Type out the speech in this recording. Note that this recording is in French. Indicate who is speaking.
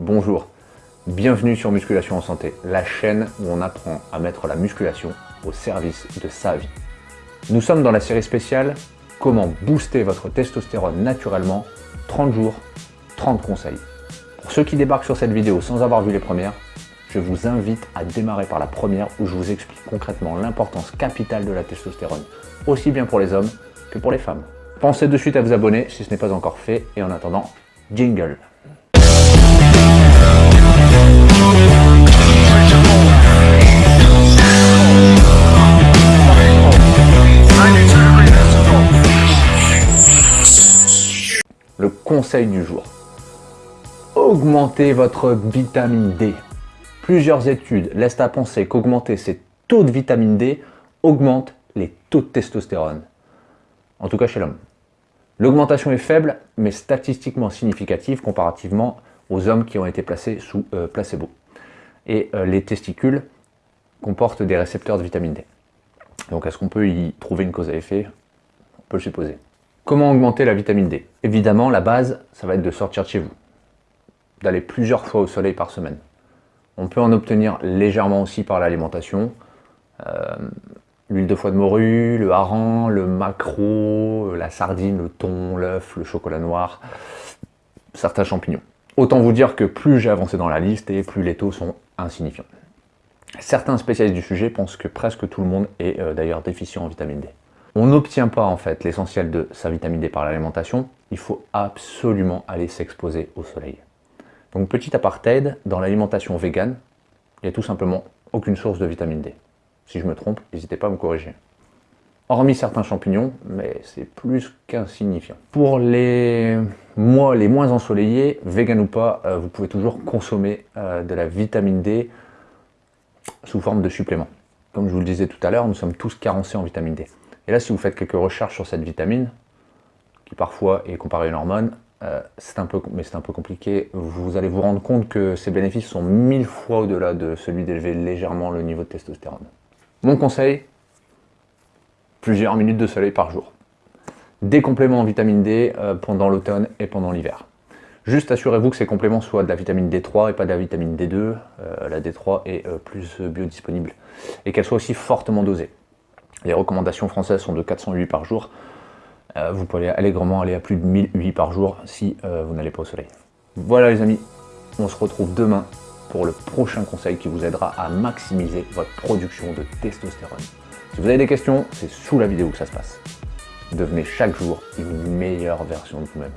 Speaker 1: Bonjour, bienvenue sur Musculation en Santé, la chaîne où on apprend à mettre la musculation au service de sa vie. Nous sommes dans la série spéciale « Comment booster votre testostérone naturellement? 30 jours, 30 conseils ». Pour ceux qui débarquent sur cette vidéo sans avoir vu les premières, je vous invite à démarrer par la première où je vous explique concrètement l'importance capitale de la testostérone, aussi bien pour les hommes que pour les femmes. Pensez de suite à vous abonner si ce n'est pas encore fait et en attendant, jingle Le conseil du jour. Augmentez votre vitamine D. Plusieurs études laissent à penser qu'augmenter ces taux de vitamine D augmente les taux de testostérone. En tout cas chez l'homme. L'augmentation est faible, mais statistiquement significative comparativement aux hommes qui ont été placés sous euh, placebo. Et euh, les testicules comportent des récepteurs de vitamine D. Donc est-ce qu'on peut y trouver une cause à effet? On peut le supposer. Comment augmenter la vitamine D? Évidemment, la base, ça va être de sortir de chez vous, d'aller plusieurs fois au soleil par semaine. On peut en obtenir légèrement aussi par l'alimentation. Euh, l'huile de foie de morue, le hareng, le maquereau, la sardine, le thon, l'œuf, le chocolat noir, certains champignons. Autant vous dire que plus j'ai avancé dans la liste et plus les taux sont insignifiants. Certains spécialistes du sujet pensent que presque tout le monde est euh, d'ailleurs déficient en vitamine D. On n'obtient pas en fait l'essentiel de sa vitamine D par l'alimentation, il faut absolument aller s'exposer au soleil. Donc petit apartheid, dans l'alimentation végane, il n'y a tout simplement aucune source de vitamine D. Si je me trompe, n'hésitez pas à me corriger. Hormis certains champignons, mais c'est plus qu'insignifiant. Pour les mois les moins ensoleillés, vegan ou pas, euh, vous pouvez toujours consommer euh, de la vitamine D sous forme de supplément. Comme je vous le disais tout à l'heure, nous sommes tous carencés en vitamine D. Et là, si vous faites quelques recherches sur cette vitamine, qui parfois est comparée à une hormone, euh, un peu, mais c'est un peu compliqué, vous allez vous rendre compte que ses bénéfices sont mille fois au-delà de celui d'élever légèrement le niveau de testostérone. Mon conseil, plusieurs minutes de soleil par jour. Des compléments en vitamine D euh, pendant l'automne et pendant l'hiver. Juste assurez-vous que ces compléments soient de la vitamine D3 et pas de la vitamine D2. Euh, la D3 est plus biodisponible. Et qu'elle soit aussi fortement dosée. Les recommandations françaises sont de 408 par jour. Euh, vous pouvez allègrement aller à plus de 1000 UI par jour si euh, vous n'allez pas au soleil. Voilà les amis, on se retrouve demain pour le prochain conseil qui vous aidera à maximiser votre production de testostérone. Si vous avez des questions, c'est sous la vidéo que ça se passe. Devenez chaque jour une meilleure version de vous-même.